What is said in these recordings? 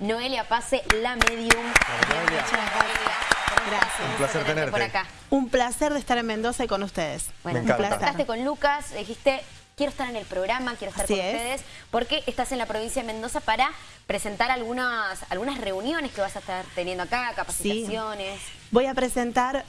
Noelia Pase, la medium. Gracias. Un placer tenerte. Por acá. Un placer de estar en Mendoza y con ustedes. Bueno, Me contactaste con Lucas, dijiste, quiero estar en el programa, quiero estar Así con es. ustedes, porque estás en la provincia de Mendoza para presentar algunas, algunas reuniones que vas a estar teniendo acá, capacitaciones. Voy a presentar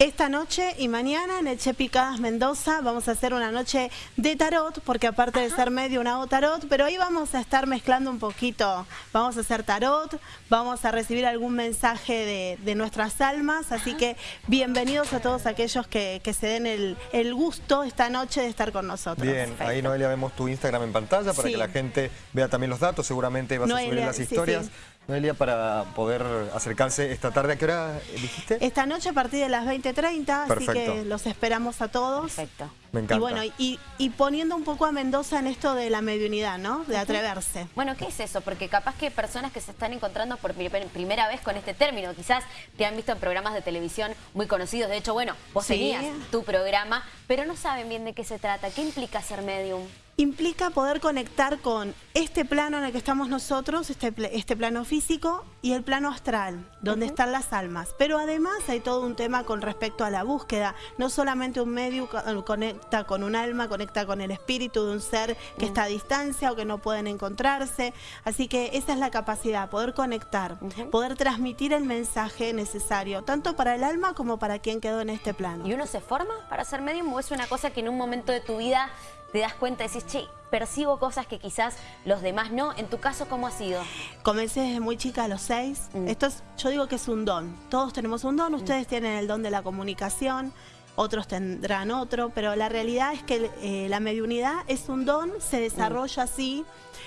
esta noche y mañana en el Che Picadas Mendoza. Vamos a hacer una noche de tarot, porque aparte de ser medio una hago tarot, pero ahí vamos a estar mezclando un poquito. Vamos a hacer tarot, vamos a recibir algún mensaje de, de nuestras almas, así que bienvenidos a todos aquellos que, que se den el, el gusto esta noche de estar con nosotros. Bien, ahí Noelia vemos tu Instagram en pantalla para Sí. que la gente vea también los datos. Seguramente vas a subir las sí, historias. sí. Noelia, para poder acercarse esta tarde. ¿A qué hora dijiste? Esta noche a partir de las 20.30, así Perfecto. que los esperamos a todos. Perfecto. Me encanta. Y bueno, y, y poniendo un poco a Mendoza en esto de la mediunidad, ¿no? De atreverse. Bueno, ¿qué es eso? Porque capaz que personas que se están encontrando por pri- primera vez con este término, quizás te han visto en programas de televisión muy conocidos. De hecho, bueno, vos Sí. tenías tu programa, pero no saben bien de qué se trata. ¿Qué implica ser medium? Implica poder conectar con este plano en el que estamos nosotros, este, este plano físico y el plano astral, donde están las almas. Pero además hay todo un tema con respecto a la búsqueda. No solamente un medio eh, conecta con un alma, conecta con el espíritu de un ser que está a distancia o que no pueden encontrarse. Así que esa es la capacidad, poder conectar, poder transmitir el mensaje necesario, tanto para el alma como para quien quedó en este plano. ¿Y uno se forma para ser medium o es una cosa que en un momento de tu vida te das cuenta y decís, che, percibo cosas que quizás los demás no? En tu caso, ¿cómo ha sido? Comencé desde muy chica a los seis. Mm. Esto es, yo digo que es un don. Todos tenemos un don. Ustedes tienen el don de la comunicación, otros tendrán otro, pero la realidad es que eh, la mediunidad es un don, se desarrolla así,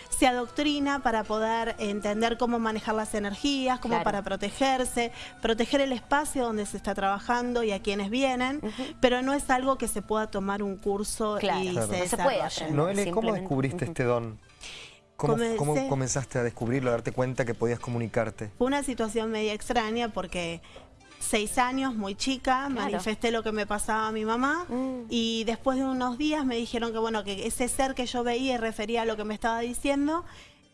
se adoctrina para poder entender cómo manejar las energías, cómo Claro. para protegerse, proteger el espacio donde se está trabajando y a quienes vienen, pero no es algo que se pueda tomar un curso Claro, y Claro. se no se puede aprender. ¿cómo descubriste este don? ¿Cómo, Comencé- cómo comenzaste a descubrirlo, a darte cuenta que podías comunicarte? Fue una situación media extraña porque seis años, muy chica, manifesté lo que me pasaba a mi mamá Mm. y después de unos días me dijeron que bueno que ese ser que yo veía y refería a lo que me estaba diciendo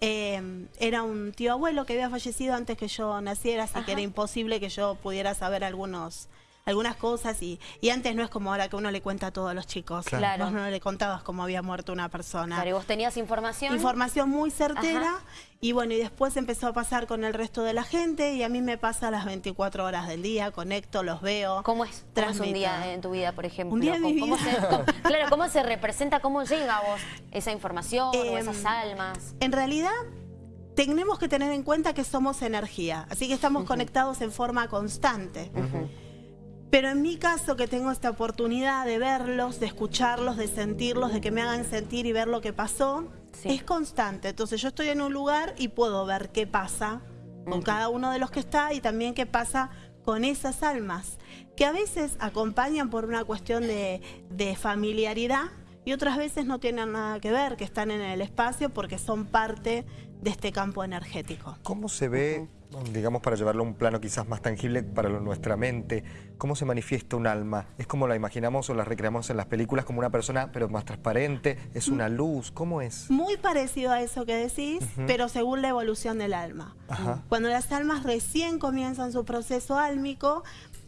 eh, era un tío abuelo que había fallecido antes que yo naciera, así que era imposible que yo pudiera saber algunos algunas cosas y, y antes no es como ahora que uno le cuenta a todos los chicos. Claro. Vos no le contabas cómo había muerto una persona. Claro, ¿y vos tenías información? Información muy certera Ajá. y bueno, y después empezó a pasar con el resto de la gente y a mí me pasa las 24 horas del día, conecto, los veo. ¿Cómo es, cómo es un día en tu vida, por ejemplo? Un día mi ¿Cómo- se- cómo- claro, ¿cómo se representa, cómo llega a vos esa información o Em, esas almas? En realidad, tenemos que tener en cuenta que somos energía, así que estamos conectados en forma constante. Pero en mi caso, que tengo esta oportunidad de verlos, de escucharlos, de sentirlos, de que me hagan sentir y ver lo que pasó, Sí. es constante. Entonces yo estoy en un lugar y puedo ver qué pasa con cada uno de los que está y también qué pasa con esas almas, que a veces acompañan por una cuestión de, de familiaridad y otras veces no tienen nada que ver, que están en el espacio porque son parte de este campo energético. ¿Cómo se ve, digamos, para llevarlo a un plano quizás más tangible para lo- nuestra mente, cómo se manifiesta un alma? ¿Es como la imaginamos o la recreamos en las películas como una persona, pero más transparente? ¿Es una luz? ¿Cómo es? Muy parecido a eso que decís, pero según la evolución del alma. Ajá. Cuando las almas recién comienzan su proceso álmico,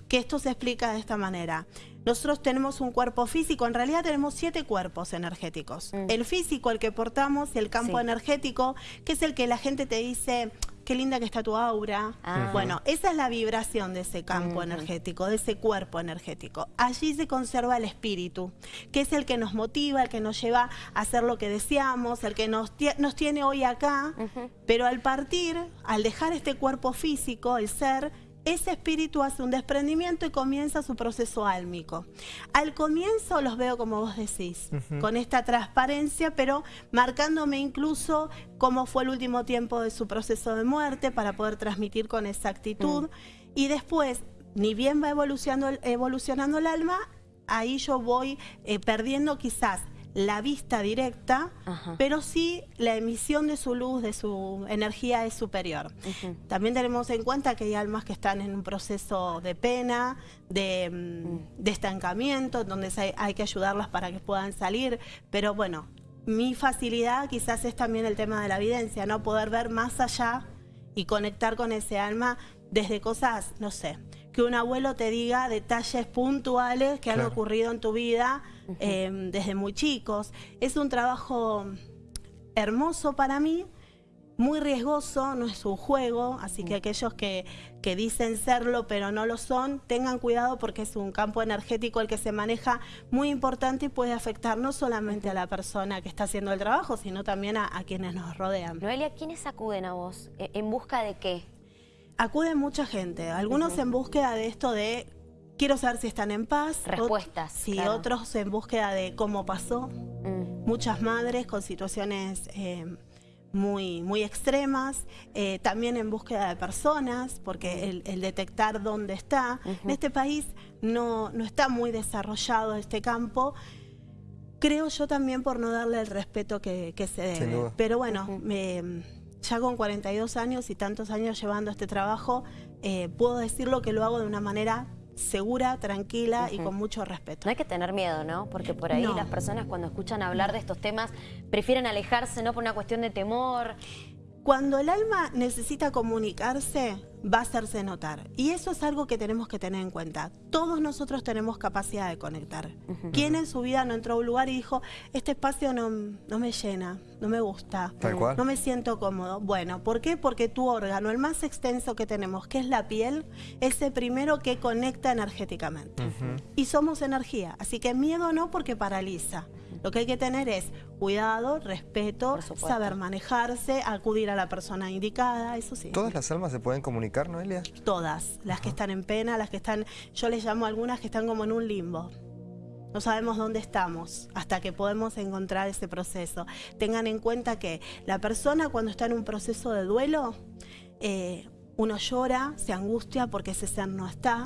que esto se explica de esta manera. Nosotros tenemos un cuerpo físico, en realidad tenemos siete cuerpos energéticos. El físico, el que portamos, y el campo Sí. energético, que es el que la gente te dice, qué linda que está tu aura. Ah. Bueno, esa es la vibración de ese campo energético, de ese cuerpo energético. Allí se conserva el espíritu, que es el que nos motiva, el que nos lleva a hacer lo que deseamos, el que nos, nos tiene hoy acá. Pero al partir, al dejar este cuerpo físico, el ser, ese espíritu hace un desprendimiento y comienza su proceso álmico. Al comienzo los veo como vos decís, con esta transparencia, pero marcándome incluso cómo fue el último tiempo de su proceso de muerte para poder transmitir con exactitud. Y después, ni bien va evolucionando, el- evolucionando el alma, ahí yo voy eh, perdiendo quizás la vista directa, Ajá. pero sí la emisión de su luz, de su energía es superior. También tenemos en cuenta que hay almas que están en un proceso de pena, de, mm, de estancamiento, donde hay que ayudarlas para que puedan salir, pero bueno, mi facilidad quizás es también el tema de la evidencia, no poder ver más allá y conectar con ese alma desde cosas, no sé, que un abuelo te diga detalles puntuales que han ocurrido en tu vida em, desde muy chicos. Es un trabajo hermoso para mí, muy riesgoso, no es un juego, así que mm. aquellos que, que, dicen serlo pero no lo son, tengan cuidado porque es un campo energético el que se maneja muy importante y puede afectar no solamente a la persona que está haciendo el trabajo, sino también a, quienes nos rodean. Noelia, ¿quiénes acuden a vos? ¿E, ¿En busca de qué? Acude mucha gente, algunos en búsqueda de esto de quiero saber si están en paz. Respuestas. Sí, otros en búsqueda de cómo pasó. Mm. Muchas madres con situaciones... Eh, muy, muy extremas, eh, también en búsqueda de personas, porque el, detectar dónde está. En este país no, no está muy desarrollado este campo, creo yo también por no darle el respeto que, se debe. Pero bueno, ya con 42 años y tantos años llevando este trabajo, eh, puedo decirlo que lo hago de una manera segura, tranquila y con mucho respeto. No hay que tener miedo, ¿no? Porque por ahí las personas cuando escuchan hablar de estos temas prefieren alejarse, ¿no? Por una cuestión de temor. Cuando el alma necesita comunicarse, va a hacerse notar. Y eso es algo que tenemos que tener en cuenta. Todos nosotros tenemos capacidad de conectar. ¿Quién en su vida no entró a un lugar y dijo, este espacio no, no me llena, no me gusta, no me siento cómodo? Bueno, ¿por qué? Porque tu órgano, el más extenso que tenemos, que es la piel, es el primero que conecta energéticamente. Y somos energía, así que miedo no porque paraliza. Lo que hay que tener es cuidado, respeto, saber manejarse, acudir a la persona indicada, eso sí. ¿Todas las almas se pueden comunicar, Noelia? Todas, las que están en pena, las que están, yo les llamo algunas que están como en un limbo. No sabemos dónde estamos hasta que podemos encontrar ese proceso. Tengan en cuenta que la persona cuando está en un proceso de duelo, eh, uno llora, se angustia porque ese ser no está.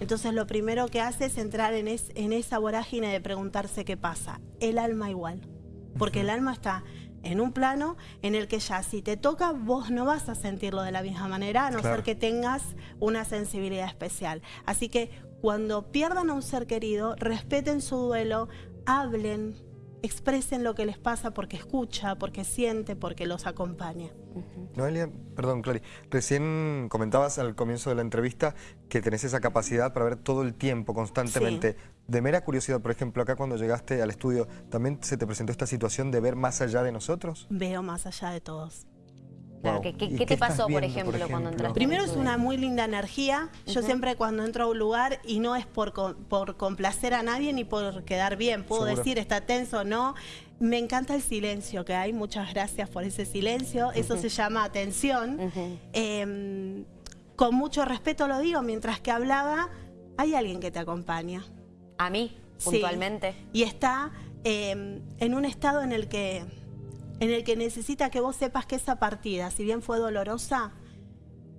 Entonces lo primero que hace es entrar en, esa vorágine de preguntarse qué pasa. El alma igual. Porque el alma está en un plano en el que ya si te toca vos no vas a sentirlo de la misma manera a no ser que tengas una sensibilidad especial. Así que cuando pierdan a un ser querido, respeten su duelo, hablen, expresen lo que les pasa porque escucha, porque siente, porque los acompaña. Noelia, perdón, Clary, recién comentabas al comienzo de la entrevista que tenés esa capacidad para ver todo el tiempo, constantemente. De mera curiosidad, por ejemplo, acá cuando llegaste al estudio, ¿también se te presentó esta situación de ver más allá de nosotros? Veo más allá de todos. ¿Qué, te pasó, por ejemplo, cuando entraste? Primero es una muy linda energía. Yo siempre cuando entro a un lugar, y no es por, por complacer a nadie ni por quedar bien, puedo decir está tenso o no, me encanta el silencio que hay, muchas gracias por ese silencio, eso se llama atención. Em, con mucho respeto lo digo, mientras que hablaba, hay alguien que te acompaña. ¿A mí, puntualmente? y está em, en un estado en el que en el que necesita que vos sepas que esa partida, si bien fue dolorosa,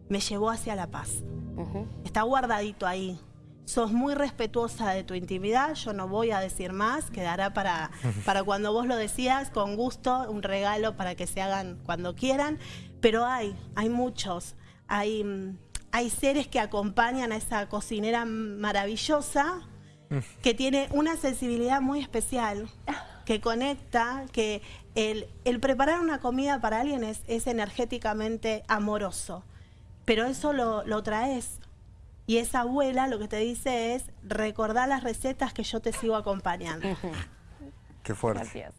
me llevó hacia la paz. Está guardadito ahí. Sos muy respetuosa de tu intimidad, yo no voy a decir más, quedará para, para cuando vos lo decías, con gusto, un regalo para que se hagan cuando quieran, pero hay, hay muchos, hay, hay seres que acompañan a esa cocinera maravillosa, que tiene una sensibilidad muy especial que conecta, que el, preparar una comida para alguien es, energéticamente amoroso, pero eso lo, lo, traes. Y esa abuela lo que te dice es, recordar las recetas que yo te sigo acompañando. Qué fuerte.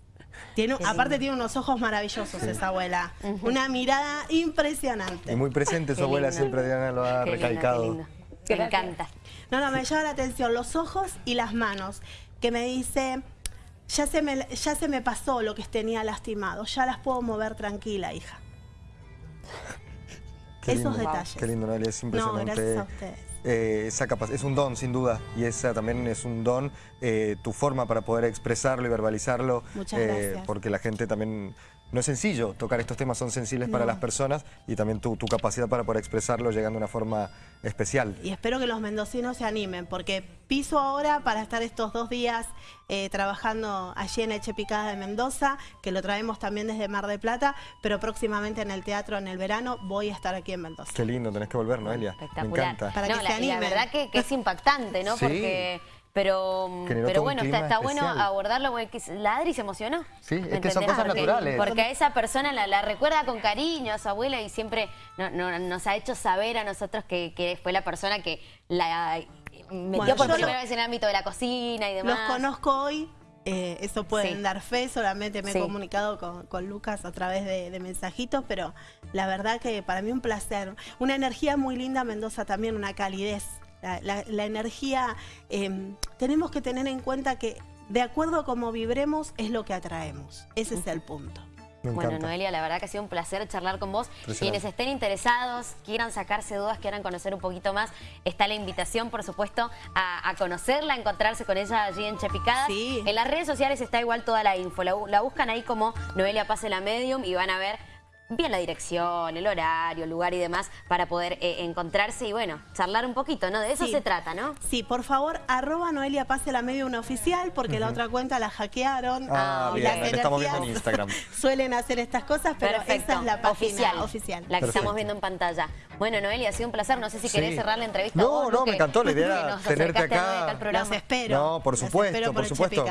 Tiene, aparte tiene unos ojos maravillosos esa abuela. Una mirada impresionante. Y muy presente su abuela, siempre Diana lo ha recalcado. Me encanta. No, no, me llama la atención los ojos y las manos. Que me dice, ya se, me, ya se me pasó lo que tenía lastimado, ya las puedo mover tranquila, hija. Esos detalles. Qué lindo, Noelia, es impresionante. No, gracias a ustedes. Eh, esa es un don, sin duda, y esa también es un don, eh, tu forma para poder expresarlo y verbalizarlo. Muchas eh, gracias. Porque la gente también no es sencillo tocar estos temas, son sensibles para las personas y también tu, capacidad para poder expresarlo llegando de una forma especial. Y espero que los mendocinos se animen, porque piso ahora para estar estos dos días eh, trabajando allí en Eche Picada de Mendoza, que lo traemos también desde Mar de Plata, pero próximamente en el teatro en el verano voy a estar aquí en Mendoza. Qué lindo, tenés que volver, Noelia. Espectacular. Me encanta. Para que se la verdad que, es impactante, ¿no? Porque Pero, Generó pero bueno, está, está bueno abordarlo porque que- la Adri se emocionó. Sí, ¿me es que son cosas Porque- naturales. Porque a esa persona la, la recuerda con cariño a su abuela y siempre no- no- nos ha hecho saber a nosotros que, que fue la persona que la metió Bueno, por primera lo- vez en el ámbito de la cocina y demás. Los conozco hoy, eh, eso pueden Sí. dar fe, solamente me he Sí. comunicado con, con Lucas a través de, de mensajitos, pero la verdad que para mí un placer. Una energía muy linda, Mendoza también, una calidez. La, la- la energía, eh, tenemos que tener en cuenta que de acuerdo a cómo vibremos es lo que atraemos. Ese es el punto. Bueno. Noelia, la verdad que ha sido un placer charlar con vos. Quienes estén interesados, quieran sacarse dudas, quieran conocer un poquito más, está la invitación, por supuesto, a, a conocerla, a encontrarse con ella allí en Chepicadas. Sí. En las redes sociales está igual toda la info. La, la buscan ahí como Noelia Pase la Medium y van a ver bien la dirección, el horario, el lugar y demás para poder eh, encontrarse y, bueno, charlar un poquito, ¿no? De eso Sí. se trata, ¿no? Sí, por favor, arroba Noelia Pase la media una oficial, porque la otra cuenta la hackearon. Ah, y bien, la que estamos viendo en Instagram. Suelen hacer estas cosas, pero Perfecto. esa es la página oficial. oficial. La que Perfecto. estamos viendo en pantalla. Bueno, Noelia, ha sido un placer. No sé si Sí. querés cerrar la entrevista. No, vos, no, me encantó la idea tenerte acá. Noelia acá al programa. Los espero. No, por supuesto, por supuesto.